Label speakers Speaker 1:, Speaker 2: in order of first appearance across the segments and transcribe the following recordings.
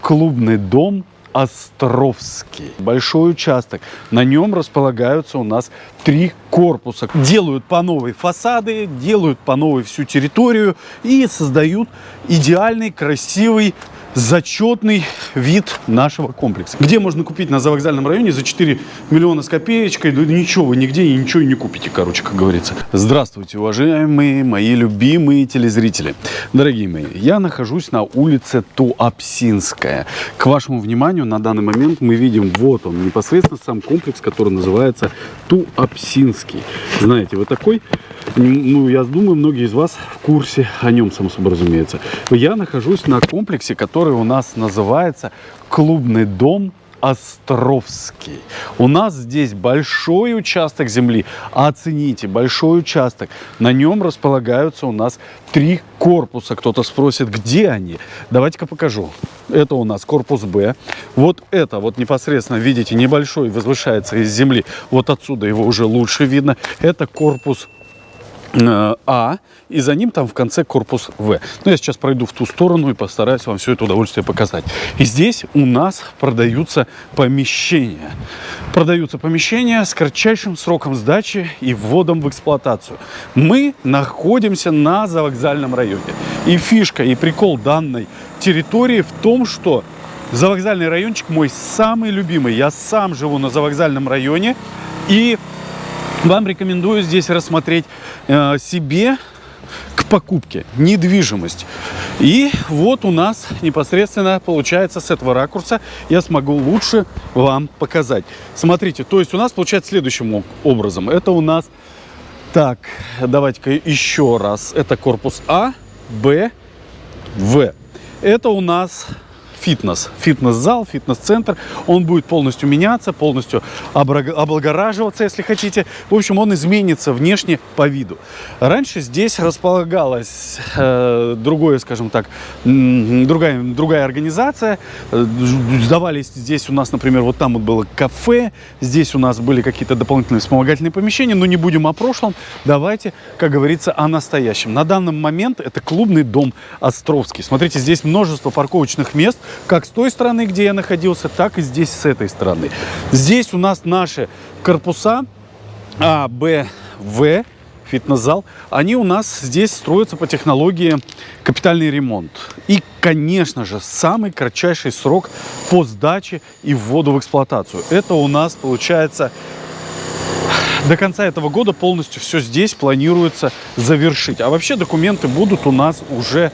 Speaker 1: клубный дом Островский. Большой участок. На нем располагаются у нас три корпуса. Делают по новой фасады, делают по новой всю территорию и создают идеальный, красивый зачетный вид нашего комплекса. Где можно купить на завокзальном районе за 4 миллиона с копеечкой? Да ничего, вы нигде и ничего не купите, короче, как говорится. Здравствуйте, уважаемые мои любимые телезрители. Дорогие мои, я нахожусь на улице Туапсинская. К вашему вниманию, на данный момент мы видим, вот он, непосредственно сам комплекс, который называется Туапсинский. Знаете, вот такой ну, я думаю, многие из вас в курсе о нем, само собой разумеется. Я нахожусь на комплексе, который у нас называется Клубный дом Островский. У нас здесь большой участок земли. Оцените, большой участок. На нем располагаются у нас три корпуса. Кто-то спросит, где они? Давайте-ка покажу. Это у нас корпус Б. Вот это вот непосредственно, видите, небольшой, возвышается из земли. Вот отсюда его уже лучше видно. Это корпус а, и за ним там в конце корпус В. Ну, я сейчас пройду в ту сторону и постараюсь вам все это удовольствие показать. И здесь у нас продаются помещения. Продаются помещения с кратчайшим сроком сдачи и вводом в эксплуатацию. Мы находимся на завокзальном районе. И фишка, и прикол данной территории в том, что завокзальный райончик мой самый любимый. Я сам живу на завокзальном районе. И вам рекомендую здесь рассмотреть э, себе к покупке недвижимость. И вот у нас непосредственно получается с этого ракурса я смогу лучше вам показать. Смотрите, то есть у нас получается следующим образом. Это у нас, так, давайте-ка еще раз. Это корпус А, Б, В. Это у нас фитнес. Фитнес-зал, фитнес-центр. Он будет полностью меняться, полностью облагораживаться, если хотите. В общем, он изменится внешне по виду. Раньше здесь располагалась э, другое, скажем так, другая, другая организация. Э, сдавались здесь у нас, например, вот там вот было кафе. Здесь у нас были какие-то дополнительные вспомогательные помещения. Но не будем о прошлом. Давайте, как говорится, о настоящем. На данный момент это клубный дом Островский. Смотрите, здесь множество парковочных мест как с той стороны, где я находился, так и здесь с этой стороны. Здесь у нас наши корпуса А, Б, В, фитнес-зал, они у нас здесь строятся по технологии капитальный ремонт. И, конечно же, самый кратчайший срок по сдаче и вводу в эксплуатацию. Это у нас получается до конца этого года полностью все здесь планируется завершить. А вообще документы будут у нас уже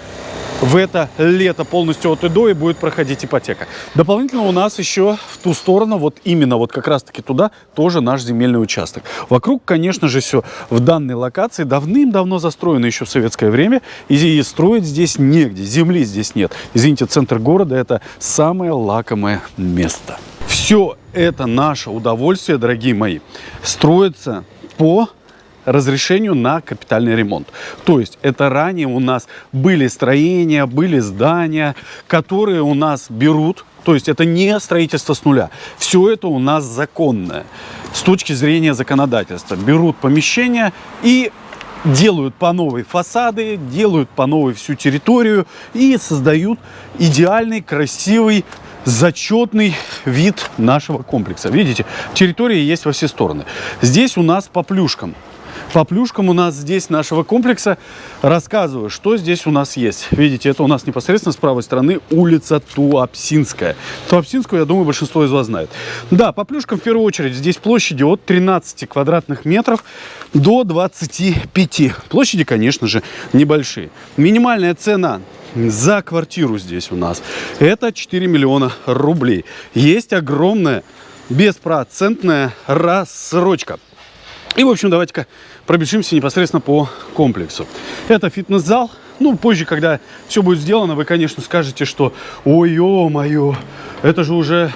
Speaker 1: в это лето полностью от и до и будет проходить ипотека. Дополнительно у нас еще в ту сторону, вот именно вот как раз-таки туда, тоже наш земельный участок. Вокруг, конечно же, все в данной локации давным-давно застроено еще в советское время, и строить здесь негде, земли здесь нет. Извините, центр города – это самое лакомое место. Все это наше удовольствие, дорогие мои, строится по разрешению на капитальный ремонт. То есть это ранее у нас были строения, были здания, которые у нас берут, то есть это не строительство с нуля. Все это у нас законное с точки зрения законодательства. Берут помещения и делают по новой фасады, делают по новой всю территорию и создают идеальный, красивый, зачетный вид нашего комплекса. Видите, территория есть во все стороны. Здесь у нас по плюшкам по плюшкам у нас здесь нашего комплекса. Рассказываю, что здесь у нас есть. Видите, это у нас непосредственно с правой стороны улица Туапсинская. Туапсинскую, я думаю, большинство из вас знает. Да, по плюшкам в первую очередь здесь площади от 13 квадратных метров до 25. Площади, конечно же, небольшие. Минимальная цена за квартиру здесь у нас это 4 миллиона рублей. Есть огромная беспроцентная рассрочка. И, в общем, давайте-ка пробежимся непосредственно по комплексу. Это фитнес-зал. Ну, позже, когда все будет сделано, вы, конечно, скажете, что ой, ё-моё, это же уже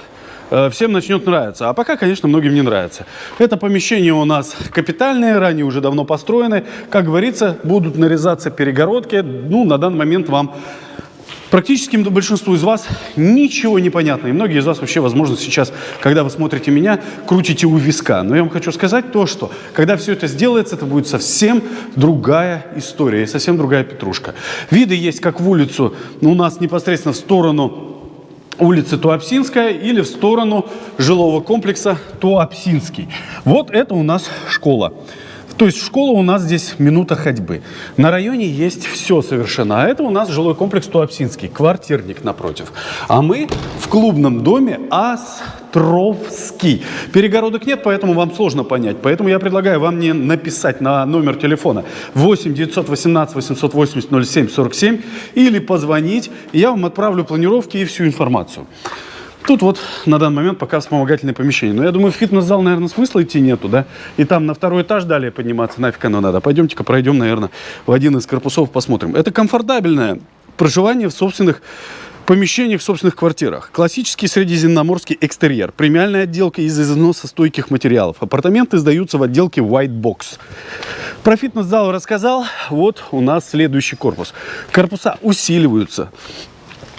Speaker 1: э, всем начнет нравиться. А пока, конечно, многим не нравится. Это помещение у нас капитальное, ранее уже давно построены. Как говорится, будут нарезаться перегородки. Ну, на данный момент вам Практически большинству из вас ничего не понятно. И многие из вас вообще, возможно, сейчас, когда вы смотрите меня, крутите у виска. Но я вам хочу сказать то, что когда все это сделается, это будет совсем другая история и совсем другая петрушка. Виды есть как в улицу, у нас непосредственно в сторону улицы Туапсинская или в сторону жилого комплекса Туапсинский. Вот это у нас школа. То есть школа у нас здесь минута ходьбы. На районе есть все совершенно. А это у нас жилой комплекс Туапсинский, квартирник напротив. А мы в клубном доме Островский. Перегородок нет, поэтому вам сложно понять. Поэтому я предлагаю вам не написать на номер телефона 8 918 880 07 47 или позвонить, и я вам отправлю планировки и всю информацию. Тут вот на данный момент пока вспомогательное помещение. Но я думаю, в фитнес-зал, наверное, смысла идти нету, да? И там на второй этаж далее подниматься нафиг оно надо. Пойдемте-ка пройдем, наверное, в один из корпусов, посмотрим. Это комфортабельное проживание в собственных помещениях в собственных квартирах. Классический средиземноморский экстерьер. Премиальная отделка из износа стойких материалов. Апартаменты сдаются в отделке White Box. Про фитнес-зал рассказал. Вот у нас следующий корпус. Корпуса усиливаются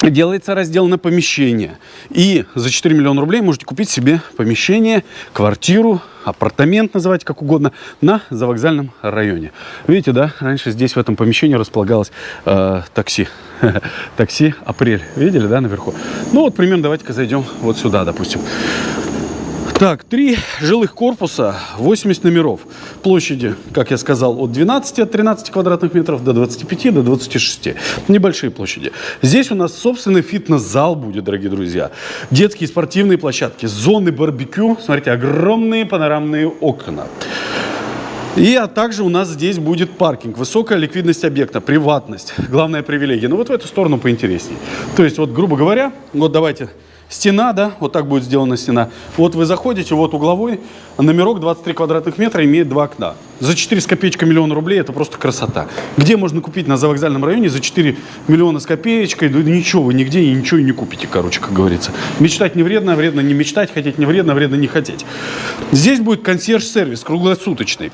Speaker 1: делается раздел на помещение. И за 4 миллиона рублей можете купить себе помещение, квартиру, апартамент, называйте как угодно, на завокзальном районе. Видите, да, раньше здесь в этом помещении располагалось э, такси. такси «Апрель». Видели, да, наверху? Ну вот примерно давайте-ка зайдем вот сюда, допустим. Так, три жилых корпуса, 80 номеров. Площади, как я сказал, от 12, от 13 квадратных метров до 25, до 26. Небольшие площади. Здесь у нас собственный фитнес-зал будет, дорогие друзья. Детские спортивные площадки, зоны барбекю. Смотрите, огромные панорамные окна. И а также у нас здесь будет паркинг. Высокая ликвидность объекта, приватность. Главная привилегия. Ну, вот в эту сторону поинтереснее. То есть, вот, грубо говоря, вот давайте Стена, да, вот так будет сделана стена. Вот вы заходите, вот угловой, номерок 23 квадратных метра имеет два окна. За 4 с копеечкой миллиона рублей это просто красота. Где можно купить на завокзальном районе за 4 миллиона с копеечкой? Да ничего, вы нигде и ничего и не купите, короче, как говорится. Мечтать не вредно, вредно не мечтать, хотеть не вредно, вредно не хотеть. Здесь будет консьерж-сервис круглосуточный.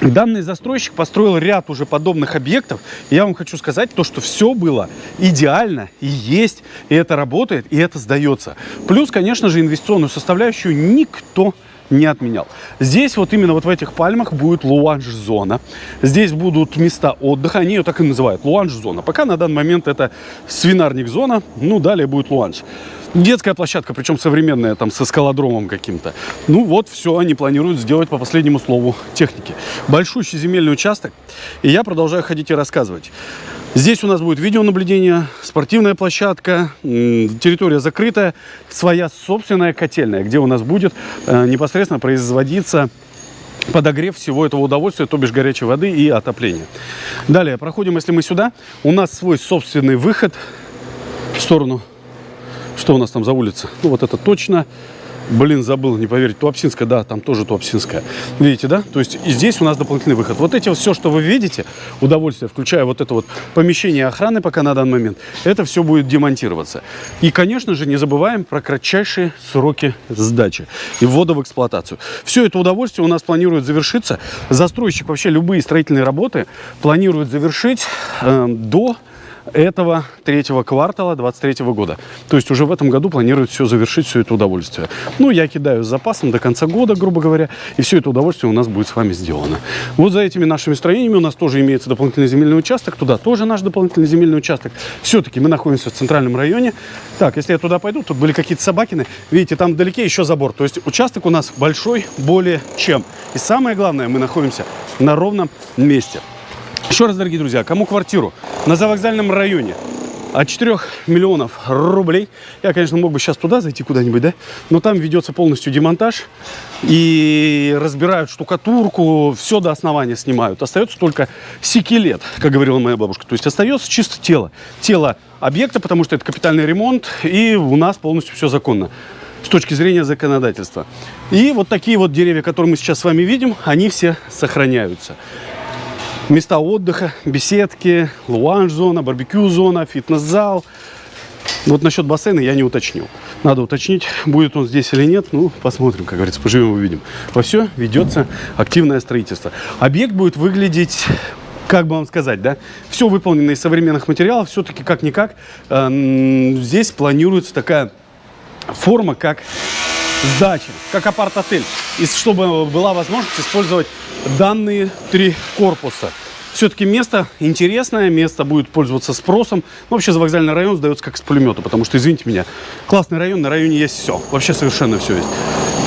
Speaker 1: Данный застройщик построил ряд уже подобных объектов. Я вам хочу сказать то, что все было идеально и есть, и это работает, и это сдается. Плюс, конечно же, инвестиционную составляющую никто не отменял. Здесь вот именно вот в этих пальмах будет луанж-зона. Здесь будут места отдыха, они ее так и называют, луанж-зона. Пока на данный момент это свинарник-зона, ну далее будет луанж. Детская площадка, причем современная, там, со скалодромом каким-то. Ну вот, все они планируют сделать по последнему слову техники. Большущий земельный участок, и я продолжаю ходить и рассказывать. Здесь у нас будет видеонаблюдение, спортивная площадка, территория закрытая, своя собственная котельная, где у нас будет э, непосредственно производиться подогрев всего этого удовольствия, то бишь горячей воды и отопления. Далее, проходим, если мы сюда, у нас свой собственный выход в сторону что у нас там за улица? Ну, вот это точно. Блин, забыл, не поверить. Туапсинская, да, там тоже Туапсинская. Видите, да? То есть и здесь у нас дополнительный выход. Вот эти все, что вы видите, удовольствие, включая вот это вот помещение охраны пока на данный момент, это все будет демонтироваться. И, конечно же, не забываем про кратчайшие сроки сдачи и ввода в эксплуатацию. Все это удовольствие у нас планирует завершиться. Застройщик вообще любые строительные работы планирует завершить э, до этого третьего квартала 23 года. То есть уже в этом году планируют все завершить, все это удовольствие. Ну, я кидаю с запасом до конца года, грубо говоря, и все это удовольствие у нас будет с вами сделано. Вот за этими нашими строениями у нас тоже имеется дополнительный земельный участок, туда тоже наш дополнительный земельный участок. Все-таки мы находимся в центральном районе. Так, если я туда пойду, тут были какие-то собакины, видите, там вдалеке еще забор. То есть участок у нас большой более чем. И самое главное, мы находимся на ровном месте. Еще раз, дорогие друзья, кому квартиру на завокзальном районе от 4 миллионов рублей. Я, конечно, мог бы сейчас туда зайти куда-нибудь, да? Но там ведется полностью демонтаж. И разбирают штукатурку, все до основания снимают. Остается только секилет, как говорила моя бабушка. То есть остается чисто тело. Тело объекта, потому что это капитальный ремонт. И у нас полностью все законно с точки зрения законодательства. И вот такие вот деревья, которые мы сейчас с вами видим, они все сохраняются места отдыха, беседки, луанж-зона, барбекю-зона, фитнес-зал. Вот насчет бассейна я не уточнил. Надо уточнить, будет он здесь или нет. Ну, посмотрим, как говорится, поживем увидим. Во все ведется активное строительство. Объект будет выглядеть как бы вам сказать, да, все выполнено из современных материалов, все-таки как-никак э, здесь планируется такая форма, как сдача, как апарт-отель, чтобы была возможность использовать данные три корпуса. Все-таки место интересное, место будет пользоваться спросом. Ну, вообще, вокзальный район сдается как с пулемета, потому что, извините меня, классный район, на районе есть все. Вообще совершенно все есть.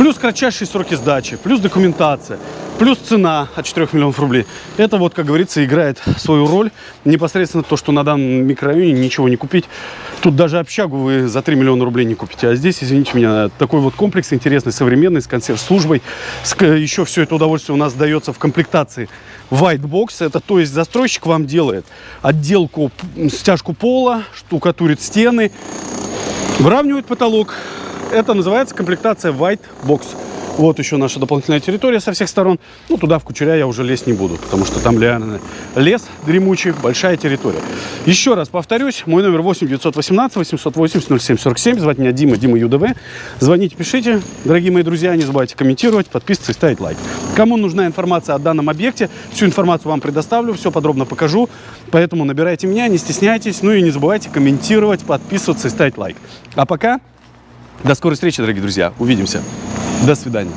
Speaker 1: Плюс кратчайшие сроки сдачи, плюс документация, плюс цена от 4 миллионов рублей. Это вот, как говорится, играет свою роль. Непосредственно то, что на данном микрорайоне ничего не купить. Тут даже общагу вы за 3 миллиона рублей не купите. А здесь, извините меня, такой вот комплекс интересный, современный, с консьерж-службой. Еще все это удовольствие у нас дается в комплектации White Box. Это то есть застройщик вам делает отделку, стяжку пола, штукатурит стены, выравнивает потолок. Это называется комплектация White Box. Вот еще наша дополнительная территория со всех сторон. Ну, туда в Кучеря я уже лезть не буду, потому что там реально лес дремучий, большая территория. Еще раз повторюсь, мой номер 8 918 880 0747. Звать меня Дима, Дима ЮДВ. Звоните, пишите. Дорогие мои друзья, не забывайте комментировать, подписываться и ставить лайк. Кому нужна информация о данном объекте, всю информацию вам предоставлю, все подробно покажу. Поэтому набирайте меня, не стесняйтесь. Ну и не забывайте комментировать, подписываться и ставить лайк. А пока, до скорой встречи, дорогие друзья. Увидимся. До свидания.